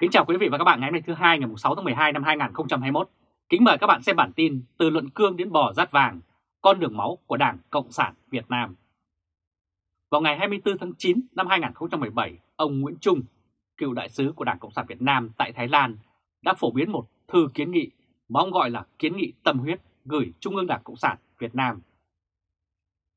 Kính chào quý vị và các bạn ngày hôm nay thứ hai ngày 6 tháng 12 năm 2021. Kính mời các bạn xem bản tin từ luận cương đến bò rát vàng, con đường máu của Đảng Cộng sản Việt Nam. Vào ngày 24 tháng 9 năm 2017, ông Nguyễn Trung, cựu đại sứ của Đảng Cộng sản Việt Nam tại Thái Lan, đã phổ biến một thư kiến nghị mà ông gọi là kiến nghị tâm huyết gửi Trung ương Đảng Cộng sản Việt Nam.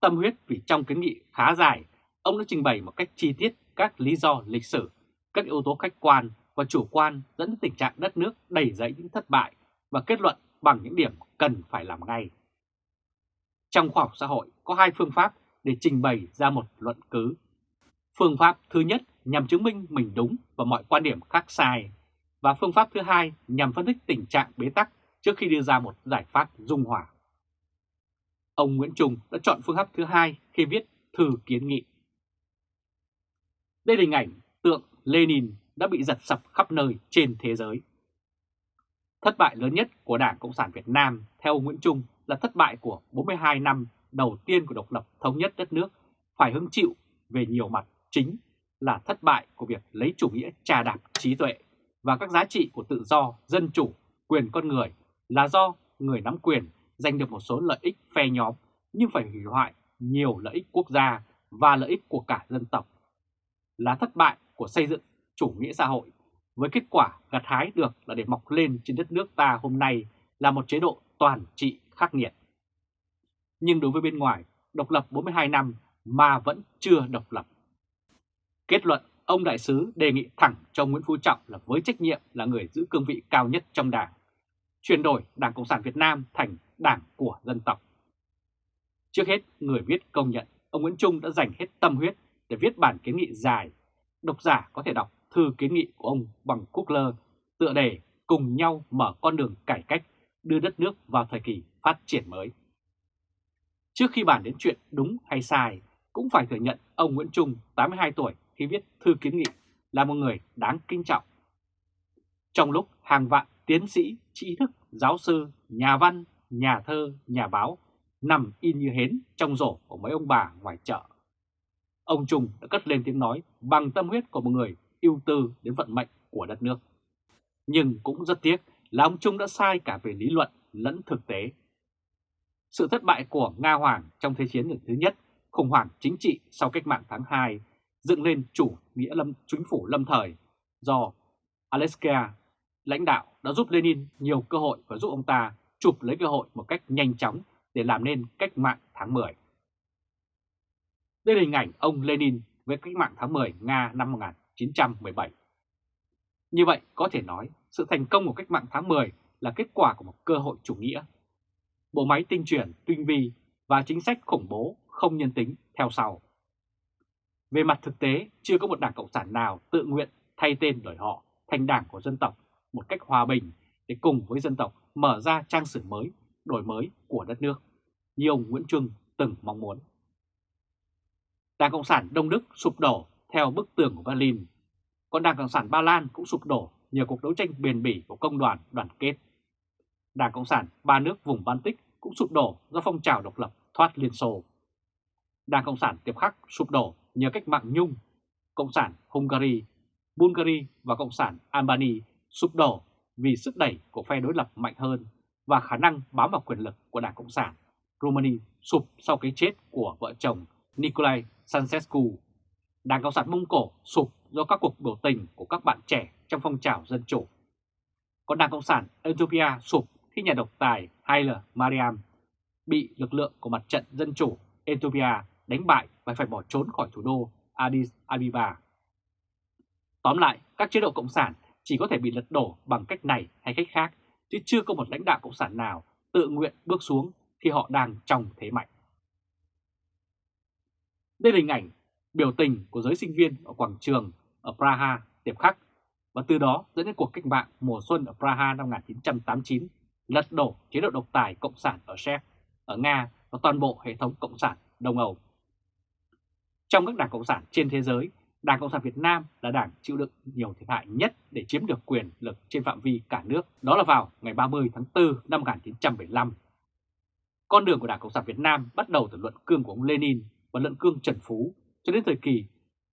Tâm huyết vì trong kiến nghị khá dài, ông đã trình bày một cách chi tiết các lý do lịch sử, các yếu tố khách quan và chủ quan dẫn đến tình trạng đất nước đầy dẫy những thất bại và kết luận bằng những điểm cần phải làm ngay. Trong khoa học xã hội có hai phương pháp để trình bày ra một luận cứ. Phương pháp thứ nhất nhằm chứng minh mình đúng và mọi quan điểm khác sai, và phương pháp thứ hai nhằm phân tích tình trạng bế tắc trước khi đưa ra một giải pháp dung hòa. Ông Nguyễn Trung đã chọn phương pháp thứ hai khi viết thư kiến nghị. Đây là hình ảnh tượng Lenin đã bị giật sập khắp nơi trên thế giới. Thất bại lớn nhất của Đảng Cộng sản Việt Nam theo Nguyễn Trung là thất bại của 42 năm đầu tiên của độc lập thống nhất đất nước phải hứng chịu về nhiều mặt chính là thất bại của việc lấy chủ nghĩa trà đạp trí tuệ và các giá trị của tự do, dân chủ, quyền con người là do người nắm quyền giành được một số lợi ích phe nhóm nhưng phải hủy hoại nhiều lợi ích quốc gia và lợi ích của cả dân tộc. Là thất bại của xây dựng chủ nghĩa xã hội, với kết quả gặt hái được là để mọc lên trên đất nước ta hôm nay là một chế độ toàn trị khắc nghiệt. Nhưng đối với bên ngoài, độc lập 42 năm mà vẫn chưa độc lập. Kết luận, ông đại sứ đề nghị thẳng cho Nguyễn Phú Trọng là với trách nhiệm là người giữ cương vị cao nhất trong đảng, chuyển đổi Đảng Cộng sản Việt Nam thành đảng của dân tộc. Trước hết, người viết công nhận ông Nguyễn Trung đã dành hết tâm huyết để viết bản kiến nghị dài. Độc giả có thể đọc thư kiến nghị của ông bằng quốc Lơ tựa đề cùng nhau mở con đường cải cách đưa đất nước vào thời kỳ phát triển mới. Trước khi bàn đến chuyện đúng hay sai, cũng phải thừa nhận ông Nguyễn Trung, 82 tuổi, khi viết thư kiến nghị là một người đáng kinh trọng. Trong lúc hàng vạn tiến sĩ, trí thức, giáo sư, nhà văn, nhà thơ, nhà báo nằm in như hến trong rổ của mấy ông bà ngoài chợ. Ông Trung đã cất lên tiếng nói bằng tâm huyết của một người ưu tư đến vận mệnh của đất nước. Nhưng cũng rất tiếc là ông Trung đã sai cả về lý luận lẫn thực tế. Sự thất bại của Nga Hoàng trong Thế chiến lần thứ nhất, khủng hoảng chính trị sau cách mạng tháng 2, dựng lên chủ nghĩa lâm chính phủ lâm thời do Aleska lãnh đạo đã giúp Lenin nhiều cơ hội và giúp ông ta chụp lấy cơ hội một cách nhanh chóng để làm nên cách mạng tháng 10. Đây là hình ảnh ông Lenin với cách mạng tháng 10 Nga năm 1917. Như vậy có thể nói sự thành công của cách mạng tháng 10 là kết quả của một cơ hội chủ nghĩa. Bộ máy tinh truyền, tinh vi và chính sách khủng bố không nhân tính theo sau. Về mặt thực tế, chưa có một đảng Cộng sản nào tự nguyện thay tên đổi họ thành đảng của dân tộc một cách hòa bình để cùng với dân tộc mở ra trang sử mới, đổi mới của đất nước, như ông Nguyễn Trung từng mong muốn. Đảng Cộng sản Đông Đức sụp đổ theo bức tường của Berlin, còn Đảng Cộng sản Ba Lan cũng sụp đổ nhờ cuộc đấu tranh bền bỉ của công đoàn đoàn kết. Đảng Cộng sản ba nước vùng Baltic cũng sụp đổ do phong trào độc lập thoát Liên Xô. Đảng Cộng sản Tiệp Khắc sụp đổ nhờ cách mạng Nhung, Cộng sản Hungary, Bulgaria và Cộng sản Albania sụp đổ vì sức đẩy của phe đối lập mạnh hơn và khả năng bám vào quyền lực của Đảng Cộng sản Romania sụp sau cái chết của vợ chồng Nicolae Sancescu. Đảng Cộng sản Mông Cổ sụp do các cuộc biểu tình của các bạn trẻ trong phong trào dân chủ. Còn Đảng Cộng sản Ethiopia sụp khi nhà độc tài Haile Mariam bị lực lượng của mặt trận dân chủ Ethiopia đánh bại và phải bỏ trốn khỏi thủ đô Addis Ababa. Tóm lại, các chế độ cộng sản chỉ có thể bị lật đổ bằng cách này hay cách khác, chứ chưa có một lãnh đạo cộng sản nào tự nguyện bước xuống khi họ đang trong thế mạnh. Đây là hình ảnh biểu tình của giới sinh viên ở quảng trường ở Praha tiệp khắc và từ đó dẫn đến cuộc cách mạng mùa xuân ở Praha năm 1989 lật đổ chế độ độc tài cộng sản ở Séc, ở Nga và toàn bộ hệ thống cộng sản Đông Âu. Trong các đảng cộng sản trên thế giới, Đảng Cộng sản Việt Nam là đảng chịu đựng nhiều thiệt hại nhất để chiếm được quyền lực trên phạm vi cả nước, đó là vào ngày 30 tháng 4 năm 1975. Con đường của Đảng Cộng sản Việt Nam bắt đầu từ luận cương của ông Lenin và luận cương Trần Phú cho đến thời kỳ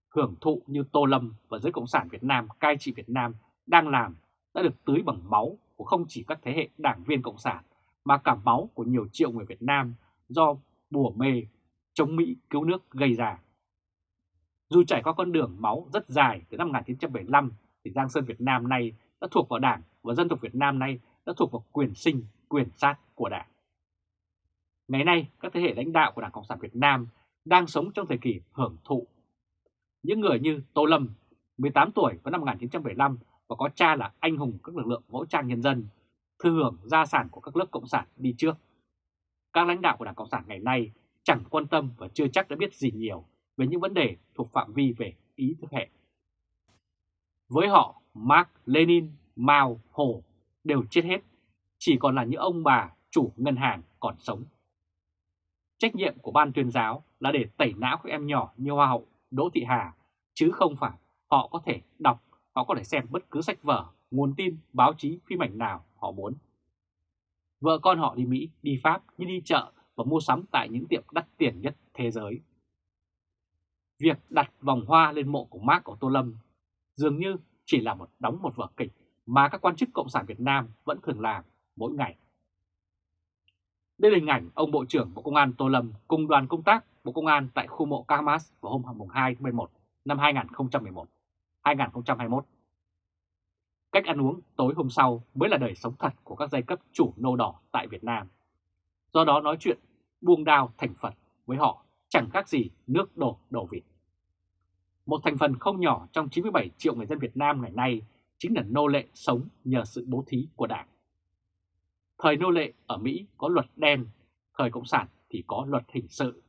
hưởng thụ như Tô Lâm và giới Cộng sản Việt Nam cai trị Việt Nam đang làm đã được tưới bằng máu của không chỉ các thế hệ đảng viên Cộng sản mà cả máu của nhiều triệu người Việt Nam do bùa mê chống Mỹ cứu nước gây ra. Dù trải qua con đường máu rất dài từ năm 1975 thì Giang Sơn Việt Nam nay đã thuộc vào Đảng và dân tộc Việt Nam nay đã thuộc vào quyền sinh, quyền sát của Đảng. Ngày nay, các thế hệ lãnh đạo của Đảng Cộng sản Việt Nam đang sống trong thời kỳ hưởng thụ. Những người như Tô Lâm, 18 tuổi vào năm 1975 và có cha là anh hùng các lực lượng vũ trang nhân dân, thừa hưởng gia sản của các lớp Cộng sản đi trước. Các lãnh đạo của Đảng Cộng sản ngày nay chẳng quan tâm và chưa chắc đã biết gì nhiều về những vấn đề thuộc phạm vi về ý thức hệ. Với họ, Mark, Lenin, Mao, Hồ đều chết hết, chỉ còn là những ông bà chủ ngân hàng còn sống. Trách nhiệm của ban tuyên giáo là để tẩy não các em nhỏ như Hoa hậu Đỗ Thị Hà, chứ không phải họ có thể đọc, họ có thể xem bất cứ sách vở, nguồn tin, báo chí, phim ảnh nào họ muốn. Vợ con họ đi Mỹ, đi Pháp như đi chợ và mua sắm tại những tiệm đắt tiền nhất thế giới. Việc đặt vòng hoa lên mộ của Mark của Tô Lâm dường như chỉ là một đóng một vở kịch mà các quan chức Cộng sản Việt Nam vẫn thường làm mỗi ngày. Đây là hình ảnh ông Bộ trưởng Bộ Công an Tô Lâm cùng đoàn công tác Bộ Công an tại khu mộ Kamas vào hôm 2 tháng 11 năm 2011, 2021. Cách ăn uống tối hôm sau mới là đời sống thật của các giai cấp chủ nô đỏ tại Việt Nam. Do đó nói chuyện buông đao thành Phật với họ chẳng khác gì nước đổ đổ vịt. Một thành phần không nhỏ trong 97 triệu người dân Việt Nam ngày nay chính là nô lệ sống nhờ sự bố thí của Đảng. Thời nô lệ ở Mỹ có luật đen, thời Cộng sản thì có luật hình sự.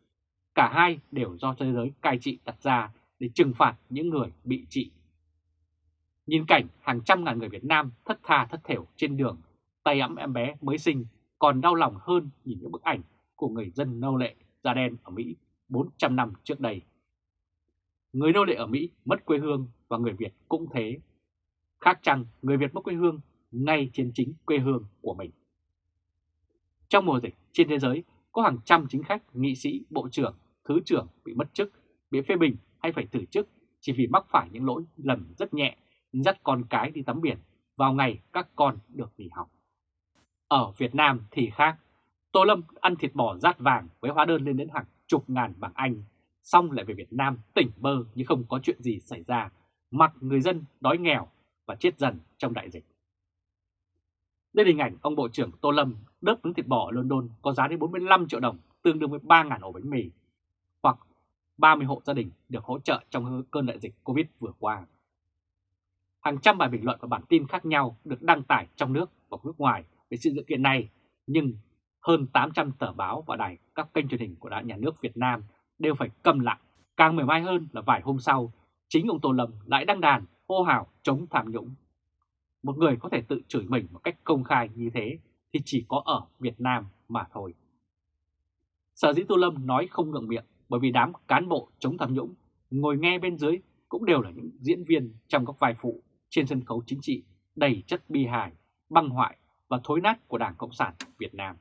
Cả hai đều do thế giới cai trị đặt ra để trừng phạt những người bị trị. Nhìn cảnh hàng trăm ngàn người Việt Nam thất tha thất thểu trên đường, tay ấm em bé mới sinh còn đau lòng hơn nhìn những bức ảnh của người dân nô lệ da đen ở Mỹ 400 năm trước đây. Người nô lệ ở Mỹ mất quê hương và người Việt cũng thế. Khác chăng người Việt mất quê hương ngay trên chính quê hương của mình. Trong mùa dịch trên thế giới có hàng trăm chính khách, nghị sĩ, bộ trưởng, thứ trưởng bị mất chức, bị phê bình hay phải từ chức chỉ vì mắc phải những lỗi lầm rất nhẹ, dắt con cái đi tắm biển vào ngày các con được nghỉ học. Ở Việt Nam thì khác, Tô Lâm ăn thịt bò rát vàng với hóa đơn lên đến hàng chục ngàn bảng Anh, xong lại về Việt Nam tỉnh bơ như không có chuyện gì xảy ra, mặc người dân đói nghèo và chết dần trong đại dịch. Đây là hình ảnh ông Bộ trưởng Tô Lâm đớp miếng thịt bò ở London có giá đến 45 triệu đồng, tương đương với 3.000 ổ bánh mì, hoặc 30 hộ gia đình được hỗ trợ trong cơn đại dịch Covid vừa qua. Hàng trăm bài bình luận và bản tin khác nhau được đăng tải trong nước và nước ngoài về sự sự kiện này, nhưng hơn 800 tờ báo và đài các kênh truyền hình của Đảng Nhà nước Việt Nam đều phải cầm lặng. Càng mềm mai hơn là vài hôm sau, chính ông Tô Lâm lại đăng đàn hô hào chống tham nhũng. Một người có thể tự chửi mình một cách công khai như thế thì chỉ có ở Việt Nam mà thôi. Sở dĩ Tô Lâm nói không ngượng miệng bởi vì đám cán bộ chống tham nhũng ngồi nghe bên dưới cũng đều là những diễn viên trong các vai phụ trên sân khấu chính trị đầy chất bi hài, băng hoại và thối nát của Đảng Cộng sản Việt Nam.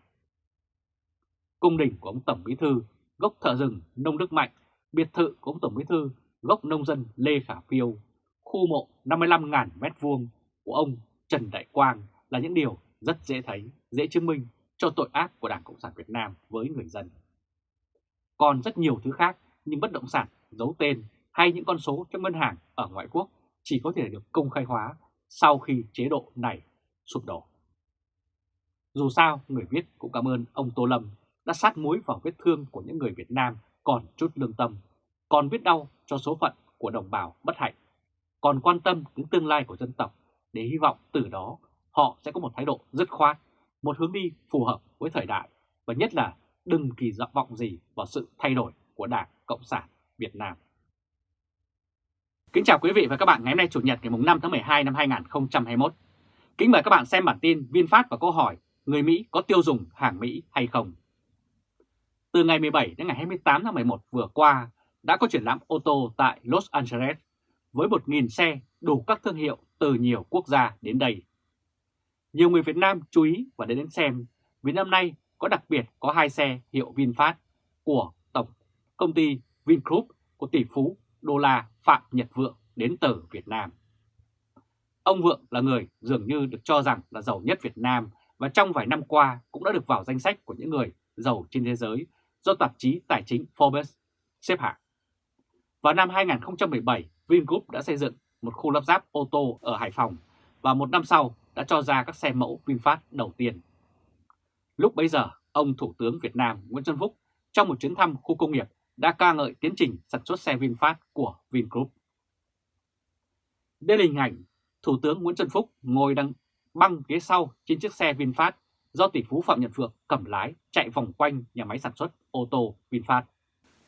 Cung đình của ông Tổng Bí Thư, gốc thợ rừng Nông Đức Mạnh, biệt thự của ông Tổng Bí Thư, gốc nông dân Lê Khả Phiêu, khu mộ 55.000 mét vuông của ông Trần Đại Quang là những điều rất dễ thấy, dễ chứng minh cho tội ác của Đảng Cộng sản Việt Nam với người dân. Còn rất nhiều thứ khác như bất động sản, giấu tên hay những con số trong ngân hàng ở ngoại quốc chỉ có thể được công khai hóa sau khi chế độ này sụp đổ. Dù sao, người viết cũng cảm ơn ông Tô Lâm đã sát muối vào vết thương của những người Việt Nam còn chút lương tâm, còn biết đau cho số phận của đồng bào bất hạnh, còn quan tâm đến tương lai của dân tộc để hy vọng từ đó họ sẽ có một thái độ dứt khoát, một hướng đi phù hợp với thời đại và nhất là đừng kỳ vọng gì vào sự thay đổi của Đảng Cộng sản Việt Nam. Kính chào quý vị và các bạn ngày hôm nay Chủ nhật ngày 5 tháng 12 năm 2021. Kính mời các bạn xem bản tin VinFast và câu hỏi người Mỹ có tiêu dùng hàng Mỹ hay không. Từ ngày 17 đến ngày 28 tháng 11 vừa qua đã có triển lãm ô tô tại Los Angeles với 1.000 xe đủ các thương hiệu từ nhiều quốc gia đến đây. Nhiều người Việt Nam chú ý và đến đến xem vì năm nay có đặc biệt có hai xe hiệu VinFast của tổng công ty Vingroup của tỷ phú đô la Phạm Nhật Vượng đến từ Việt Nam. Ông Vượng là người dường như được cho rằng là giàu nhất Việt Nam và trong vài năm qua cũng đã được vào danh sách của những người giàu trên thế giới do tạp chí tài chính Forbes xếp hạng. Vào năm 2017, Vingroup đã xây dựng một khu lắp ráp ô tô ở Hải Phòng và một năm sau đã cho ra các xe mẫu VinFast đầu tiên. Lúc bấy giờ, ông Thủ tướng Việt Nam Nguyễn Xuân Phúc trong một chuyến thăm khu công nghiệp đã ca ngợi tiến trình sản xuất xe VinFast của Vingroup. Đây là hình ảnh Thủ tướng Nguyễn Xuân Phúc ngồi đằng băng ghế sau trên chiếc xe VinFast do tỷ phú Phạm Nhật Vượng cầm lái chạy vòng quanh nhà máy sản xuất ô tô VinFast.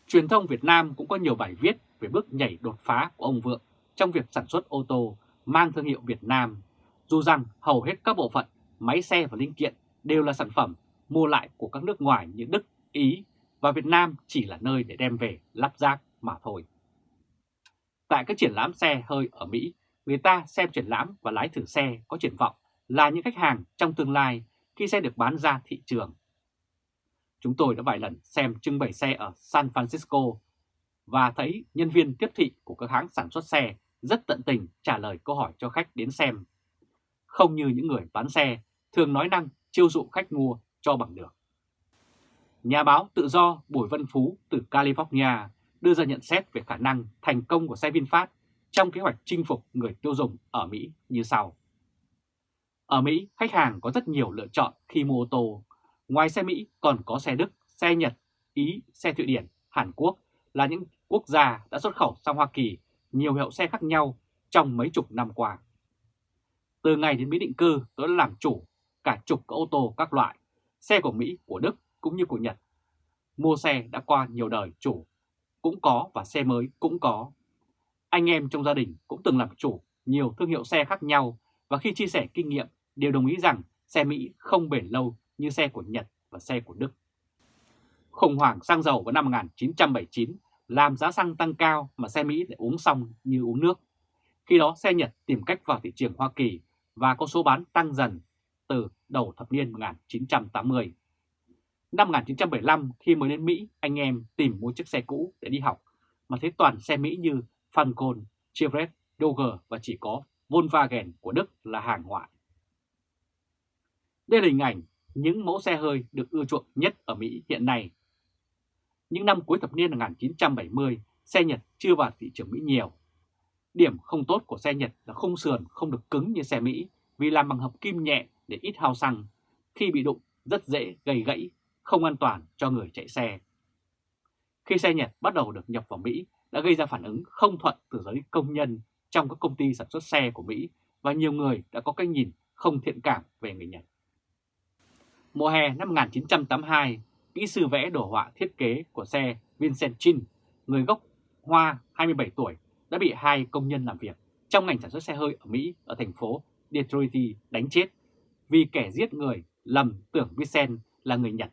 Truyền thông Việt Nam cũng có nhiều bài viết về bước nhảy đột phá của ông Vượng trong việc sản xuất ô tô mang thương hiệu Việt Nam, dù rằng hầu hết các bộ phận, máy xe và linh kiện đều là sản phẩm mua lại của các nước ngoài như Đức, Ý và Việt Nam chỉ là nơi để đem về lắp ráp mà thôi. Tại các triển lãm xe hơi ở Mỹ, người ta xem triển lãm và lái thử xe có triển vọng là những khách hàng trong tương lai khi xe được bán ra thị trường. Chúng tôi đã vài lần xem trưng bày xe ở San Francisco và thấy nhân viên tiếp thị của các hãng sản xuất xe rất tận tình trả lời câu hỏi cho khách đến xem. Không như những người bán xe thường nói năng chiêu dụ khách mua cho bằng được. Nhà báo tự do Bùi Văn Phú từ California đưa ra nhận xét về khả năng thành công của xe VinFast trong kế hoạch chinh phục người tiêu dùng ở Mỹ như sau. Ở Mỹ, khách hàng có rất nhiều lựa chọn khi mua ô tô. Ngoài xe Mỹ còn có xe Đức, xe Nhật, Ý, xe Thụy Điển, Hàn Quốc là những quốc gia đã xuất khẩu sang Hoa Kỳ nhiều hiệu xe khác nhau trong mấy chục năm qua. Từ ngày đến Mỹ định cư, tôi đã làm chủ cả chục các ô tô các loại, xe của Mỹ, của Đức cũng như của Nhật. Mua xe đã qua nhiều đời chủ, cũng có và xe mới cũng có. Anh em trong gia đình cũng từng làm chủ nhiều thương hiệu xe khác nhau và khi chia sẻ kinh nghiệm đều đồng ý rằng xe Mỹ không bền lâu như xe của Nhật và xe của Đức. Khủng hoảng xăng dầu vào năm 1979 làm giá xăng tăng cao mà xe Mỹ lại uống xong như uống nước. Khi đó xe Nhật tìm cách vào thị trường Hoa Kỳ và có số bán tăng dần từ đầu thập niên 1980. Năm 1975 khi mới đến Mỹ, anh em tìm mua chiếc xe cũ để đi học mà thấy toàn xe Mỹ như Falcon, Chevrolet, Dodge và chỉ có Volkswagen của Đức là hàng ngoại. Đây là hình ảnh những mẫu xe hơi được ưa chuộng nhất ở Mỹ hiện nay. Những năm cuối thập niên 1970, xe Nhật chưa vào thị trường Mỹ nhiều. Điểm không tốt của xe Nhật là khung sườn không được cứng như xe Mỹ vì làm bằng hợp kim nhẹ để ít hao xăng. Khi bị đụng rất dễ gây gãy, không an toàn cho người chạy xe. Khi xe Nhật bắt đầu được nhập vào Mỹ đã gây ra phản ứng không thuận từ giới công nhân trong các công ty sản xuất xe của Mỹ và nhiều người đã có cái nhìn không thiện cảm về người Nhật. Mùa hè năm 1982, kỹ sư vẽ đồ họa thiết kế của xe Vincent Chin, người gốc Hoa 27 tuổi, đã bị hai công nhân làm việc trong ngành sản xuất xe hơi ở Mỹ ở thành phố Detroit đánh chết vì kẻ giết người lầm tưởng Vincent là người Nhật.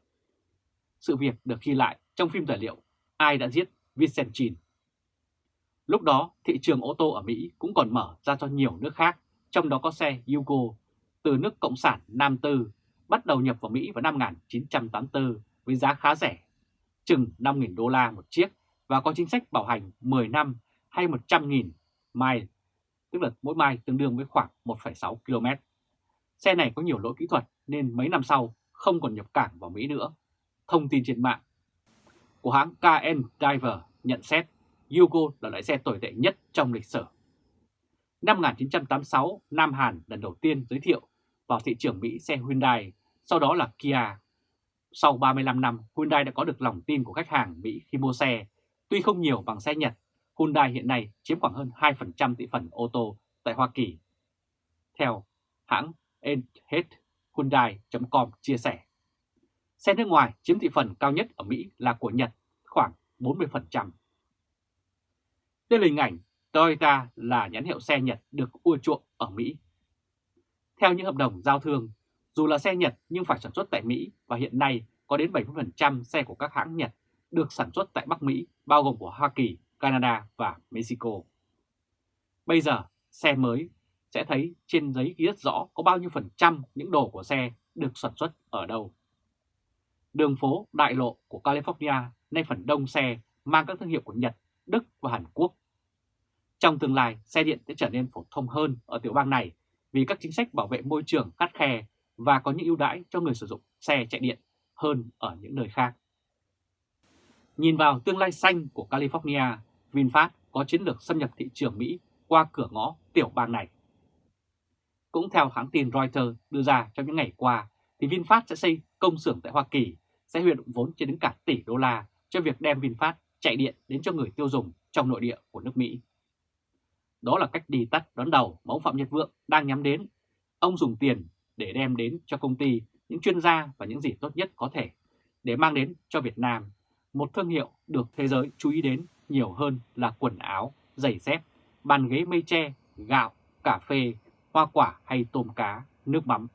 Sự việc được ghi lại trong phim tài liệu Ai đã giết Vincent Chin. Lúc đó, thị trường ô tô ở Mỹ cũng còn mở ra cho nhiều nước khác, trong đó có xe Yugo từ nước Cộng sản Nam Tư bắt đầu nhập vào Mỹ vào năm 1984 với giá khá rẻ, chừng 5.000 đô la một chiếc và có chính sách bảo hành 10 năm hay 100.000 mile, tức là mỗi mile tương đương với khoảng 1,6 km. Xe này có nhiều lỗi kỹ thuật nên mấy năm sau không còn nhập cảng vào Mỹ nữa. Thông tin trên mạng của hãng KN Diver nhận xét Yugo là loại xe tồi tệ nhất trong lịch sử. Năm 1986, Nam Hàn lần đầu tiên giới thiệu vào thị trường Mỹ xe Hyundai, sau đó là Kia. Sau 35 năm, Hyundai đã có được lòng tin của khách hàng Mỹ khi mua xe. Tuy không nhiều bằng xe Nhật, Hyundai hiện nay chiếm khoảng hơn 2% thị phần ô tô tại Hoa Kỳ. Theo hãng Hyundai.com chia sẻ, xe nước ngoài chiếm thị phần cao nhất ở Mỹ là của Nhật, khoảng 40%. Đây là hình ảnh Toyota là nhãn hiệu xe Nhật được ưa chuộng ở Mỹ. Theo những hợp đồng giao thương, dù là xe Nhật nhưng phải sản xuất tại Mỹ và hiện nay có đến 70% xe của các hãng Nhật được sản xuất tại Bắc Mỹ, bao gồm của Hoa Kỳ, Canada và Mexico. Bây giờ, xe mới sẽ thấy trên giấy ghi rất rõ có bao nhiêu phần trăm những đồ của xe được sản xuất ở đâu. Đường phố đại lộ của California nay phần đông xe mang các thương hiệu của Nhật, Đức và Hàn Quốc. Trong tương lai, xe điện sẽ trở nên phổ thông hơn ở tiểu bang này vì các chính sách bảo vệ môi trường khắt khe và có những ưu đãi cho người sử dụng xe chạy điện hơn ở những nơi khác. Nhìn vào tương lai xanh của California, VinFast có chiến lược xâm nhập thị trường Mỹ qua cửa ngõ tiểu bang này. Cũng theo hãng tin Reuters đưa ra trong những ngày qua, thì VinFast sẽ xây công xưởng tại Hoa Kỳ, sẽ huy động vốn trên đến cả tỷ đô la cho việc đem VinFast chạy điện đến cho người tiêu dùng trong nội địa của nước Mỹ. Đó là cách đi tắt đón đầu mà ông Phạm Nhật Vượng đang nhắm đến. Ông dùng tiền để đem đến cho công ty những chuyên gia và những gì tốt nhất có thể để mang đến cho Việt Nam một thương hiệu được thế giới chú ý đến nhiều hơn là quần áo, giày dép, bàn ghế mây tre, gạo, cà phê, hoa quả hay tôm cá, nước mắm.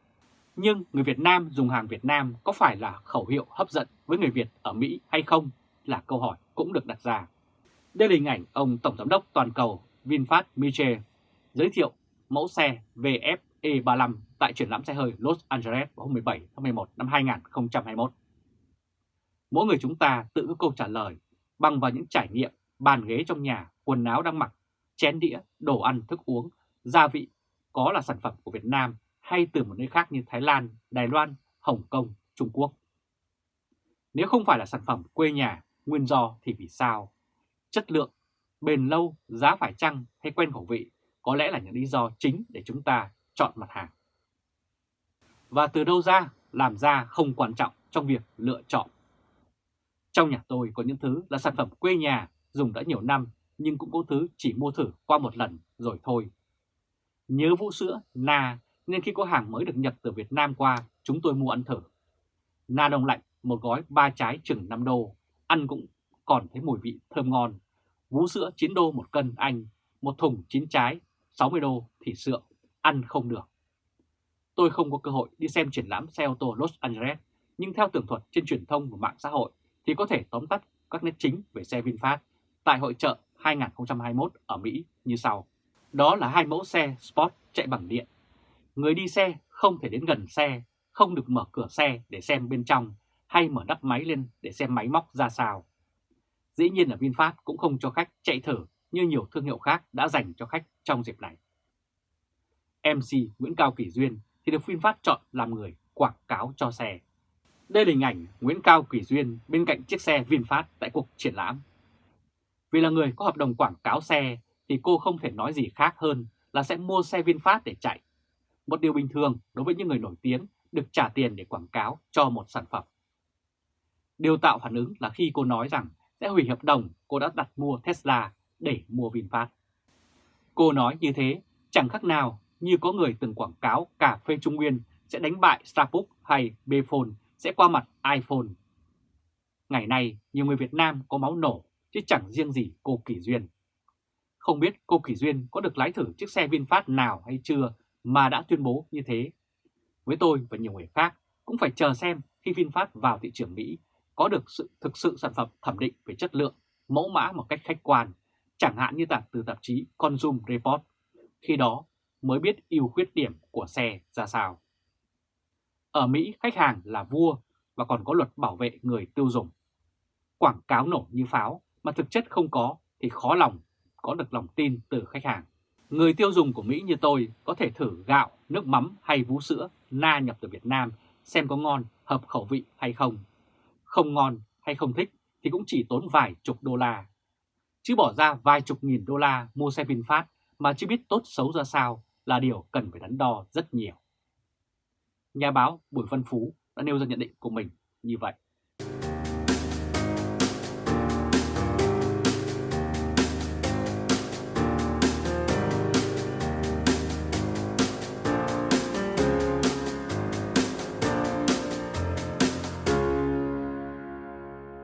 Nhưng người Việt Nam dùng hàng Việt Nam có phải là khẩu hiệu hấp dẫn với người Việt ở Mỹ hay không là câu hỏi cũng được đặt ra. Đây là hình ảnh ông Tổng Giám đốc Toàn cầu VinFast Miche giới thiệu mẫu xe VF. E35 tại triển lãm xe hơi Los Angeles vào hôm 17 tháng 11 năm 2021. Mỗi người chúng ta tự có câu trả lời bằng vào những trải nghiệm bàn ghế trong nhà, quần áo đang mặc, chén đĩa, đồ ăn, thức uống, gia vị có là sản phẩm của Việt Nam hay từ một nơi khác như Thái Lan, Đài Loan, Hồng Kông, Trung Quốc. Nếu không phải là sản phẩm quê nhà, nguyên do thì vì sao? Chất lượng, bền lâu, giá phải chăng hay quen khẩu vị có lẽ là những lý do chính để chúng ta chọn mặt hàng. Và từ đâu ra, làm ra không quan trọng trong việc lựa chọn. Trong nhà tôi có những thứ là sản phẩm quê nhà, dùng đã nhiều năm, nhưng cũng có thứ chỉ mua thử qua một lần rồi thôi. Nhớ vũ sữa, na, nên khi có hàng mới được nhập từ Việt Nam qua, chúng tôi mua ăn thử. Na đông lạnh, một gói ba trái chừng 5 đô, ăn cũng còn thấy mùi vị thơm ngon. Vú sữa 9 đô một cân Anh, một thùng 9 trái, 60 đô thì sượng, ăn không được. Tôi không có cơ hội đi xem triển lãm xe ô tô Los Angeles, nhưng theo tường thuật trên truyền thông và mạng xã hội thì có thể tóm tắt các nét chính về xe VinFast tại hội trợ 2021 ở Mỹ như sau. Đó là hai mẫu xe Sport chạy bằng điện. Người đi xe không thể đến gần xe, không được mở cửa xe để xem bên trong hay mở nắp máy lên để xem máy móc ra sao. Dĩ nhiên là VinFast cũng không cho khách chạy thử như nhiều thương hiệu khác đã dành cho khách trong dịp này. MC Nguyễn Cao Kỳ Duyên thì được VinFast chọn làm người quảng cáo cho xe. Đây là hình ảnh Nguyễn Cao Kỳ Duyên bên cạnh chiếc xe VinFast tại cuộc triển lãm. Vì là người có hợp đồng quảng cáo xe thì cô không thể nói gì khác hơn là sẽ mua xe VinFast để chạy. Một điều bình thường đối với những người nổi tiếng được trả tiền để quảng cáo cho một sản phẩm. Điều tạo phản ứng là khi cô nói rằng sẽ hủy hợp đồng, cô đã đặt mua Tesla để mua VinFast. Cô nói như thế, chẳng khác nào như có người từng quảng cáo cà phê Trung Nguyên sẽ đánh bại Starbucks hay Bphone sẽ qua mặt iPhone. Ngày nay, nhiều người Việt Nam có máu nổ chứ chẳng riêng gì cô Kỳ Duyên. Không biết cô Kỳ Duyên có được lái thử chiếc xe VinFast nào hay chưa mà đã tuyên bố như thế. Với tôi và nhiều người khác cũng phải chờ xem khi VinFast vào thị trường Mỹ có được sự thực sự sản phẩm thẩm định về chất lượng, mẫu mã một cách khách quan, chẳng hạn như tạp từ tạp chí Consumer Report. Khi đó mới biết ưu khuyết điểm của xe ra sao. Ở Mỹ, khách hàng là vua và còn có luật bảo vệ người tiêu dùng. Quảng cáo nổ như pháo mà thực chất không có thì khó lòng có được lòng tin từ khách hàng. Người tiêu dùng của Mỹ như tôi có thể thử gạo, nước mắm hay vú sữa na nhập từ Việt Nam xem có ngon, hợp khẩu vị hay không. Không ngon hay không thích thì cũng chỉ tốn vài chục đô la. Chứ bỏ ra vài chục nghìn đô la mua xe VinFast mà chưa biết tốt xấu ra sao là điều cần phải đắn đo rất nhiều. Nhà báo Bùi Văn Phú đã nêu ra nhận định của mình như vậy.